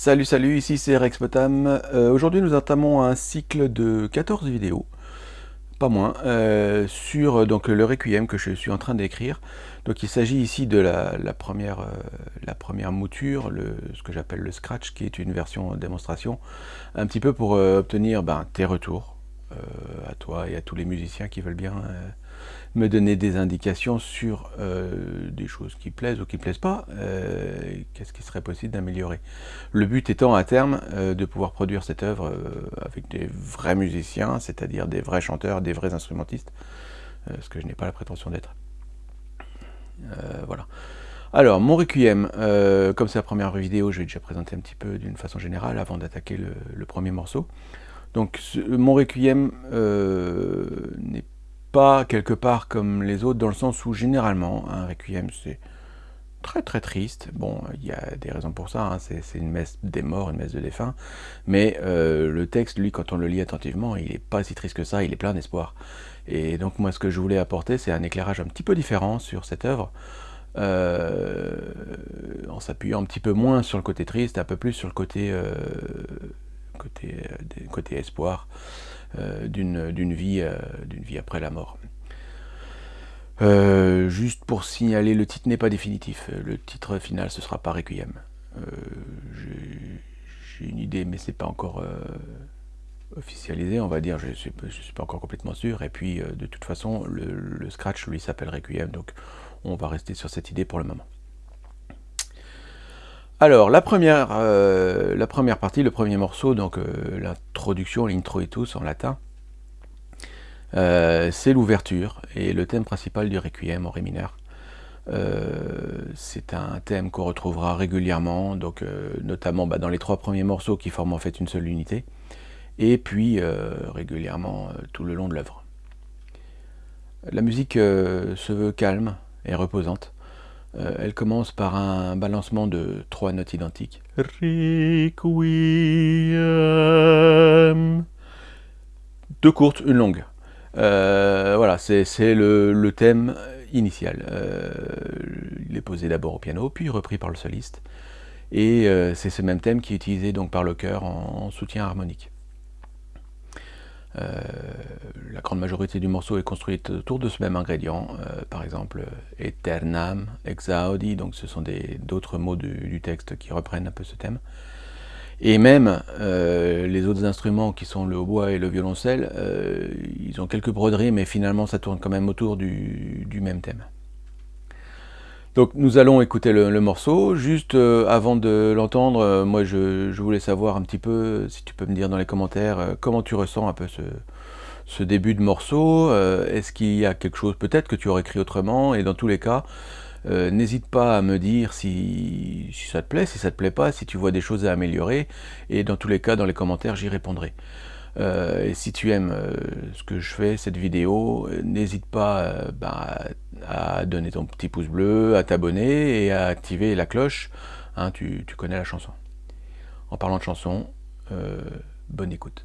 Salut salut, ici c'est Rex Potam. Euh, aujourd'hui nous entamons un cycle de 14 vidéos, pas moins, euh, sur donc, le Requiem que je suis en train d'écrire. Donc il s'agit ici de la, première, euh, mouture, ce que j'appelle le Scratch, qui est une version démonstration, un petit peu pour obtenir ben, tes retours toi et à tous les musiciens qui veulent bien me donner des indications sur euh, des choses qui plaisent ou qui ne plaisent pas, euh, qu'est-ce qui serait possible d'améliorer. Le but étant à terme euh, de pouvoir produire cette œuvre avec des vrais musiciens, c'est-à-dire des vrais chanteurs, des vrais instrumentistes, ce que je n'ai pas la prétention d'être. voilà. Alors, mon Requiem, comme c'est la première vidéo, je vais déjà présenter un petit peu d'une façon générale avant d'attaquer le, premier morceau. Donc, mon Requiem n'est pas quelque part comme les autres, dans le sens où généralement, un requiem c'est très très triste. Bon, il y a des raisons pour ça, hein. c'est une messe des morts, une messe de défunts, mais euh, le texte, lui, quand on le lit attentivement, il n'est pas si triste que ça, il est plein d'espoir. Et donc moi, ce que je voulais apporter, c'est un éclairage un petit peu différent sur cette œuvre, euh, en s'appuyant un petit peu moins sur le côté triste, un peu plus sur le côté, euh, côté, côté espoir. Euh, d'une vie, euh, vie après la mort. Euh, juste pour signaler, le titre n'est pas définitif. Le titre final, ce sera pas Requiem. J'ai une idée, mais c'est pas encore officialisé, on va dire. Je ne suis, suis, pas encore complètement sûr. Et puis, de toute façon, le Scratch, lui, s'appelle Requiem. Donc, on va rester sur cette idée pour le moment. Alors, la première, euh, la première partie, le premier morceau, donc euh, l'introduction, l'intro et tous en latin, euh, c'est l'ouverture et le thème principal du Requiem en ré mineur. c'est un thème qu'on retrouvera régulièrement, donc notamment bah, dans les trois premiers morceaux qui forment en fait une seule unité, et puis régulièrement tout le long de l'œuvre. La musique se veut calme et reposante. Euh, elle commence par un balancement de trois notes identiques. Requiem. Deux courtes, une longue. Euh, voilà, c'est le, thème initial. Euh, il est posé d'abord au piano, puis repris par le soliste. Et c'est ce même thème qui est utilisé donc par le chœur en soutien harmonique. Euh, la grande majorité du morceau est construite autour de ce même ingrédient, euh, par exemple Eternam, Exaudi, donc ce sont d'autres mots du, texte qui reprennent un peu ce thème. Et même euh, les autres instruments qui sont le hautbois et le violoncelle, ils ont quelques broderies, mais finalement ça tourne quand même autour du même thème. Donc nous allons écouter le, morceau. Juste euh, avant de l'entendre, euh, moi je, voulais savoir un petit peu, si tu peux me dire dans les commentaires, euh, comment tu ressens un peu ce, début de morceau. Est-ce qu'il y a quelque chose peut-être que tu aurais écrit autrement? Et dans tous les cas, n'hésite pas à me dire si, ça te plaît, si ça te plaît pas, si tu vois des choses à améliorer. Et dans tous les cas, dans les commentaires, j'y répondrai. Et si tu aimes ce que je fais, cette vidéo, n'hésite pas bah, à donner ton petit pouce bleu, à t'abonner et à activer la cloche. Hein, tu, tu, connais la chanson. En parlant de chanson, bonne écoute.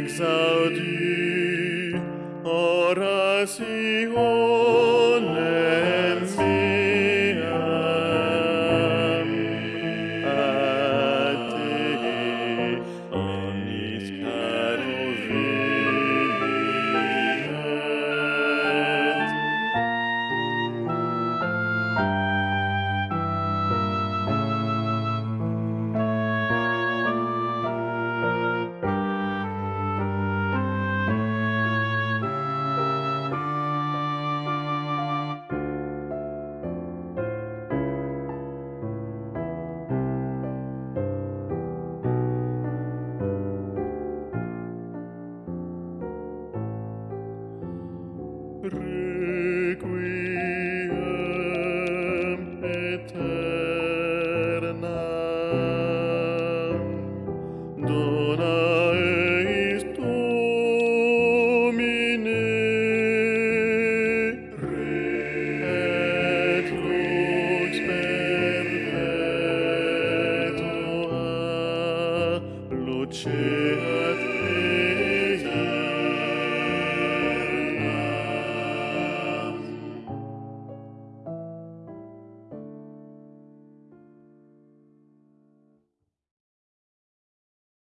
exaudi, orasio, requiem.